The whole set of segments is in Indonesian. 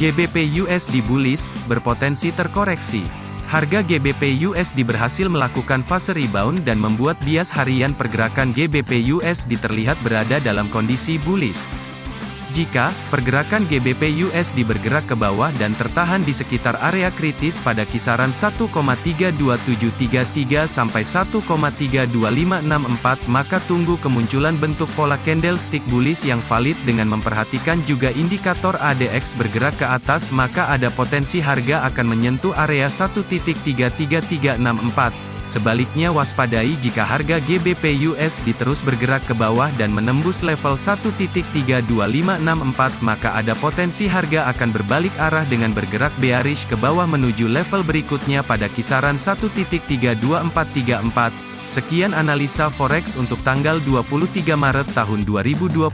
GBP USD bullish, berpotensi terkoreksi. Harga GBP USD berhasil melakukan fase rebound dan membuat bias harian pergerakan GBP USD terlihat berada dalam kondisi bullish. Jika pergerakan GBP USD bergerak ke bawah dan tertahan di sekitar area kritis pada kisaran 1,32733 sampai 1,32564 maka tunggu kemunculan bentuk pola candlestick bullish yang valid dengan memperhatikan juga indikator ADX bergerak ke atas maka ada potensi harga akan menyentuh area 1.33364 Sebaliknya waspadai jika harga GBP USD terus bergerak ke bawah dan menembus level 1.32564 maka ada potensi harga akan berbalik arah dengan bergerak bearish ke bawah menuju level berikutnya pada kisaran 1.32434. Sekian analisa forex untuk tanggal 23 Maret tahun 2022.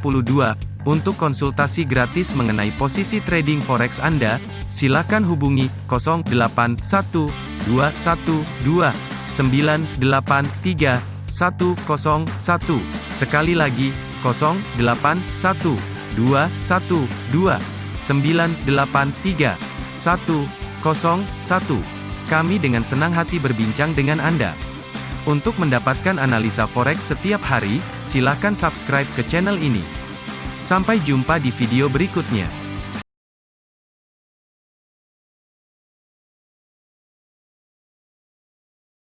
Untuk konsultasi gratis mengenai posisi trading forex Anda, silakan hubungi 081212 983 101. Sekali lagi, 081 212 983 101. Kami dengan senang hati berbincang dengan Anda. Untuk mendapatkan analisa forex setiap hari, silakan subscribe ke channel ini. Sampai jumpa di video berikutnya.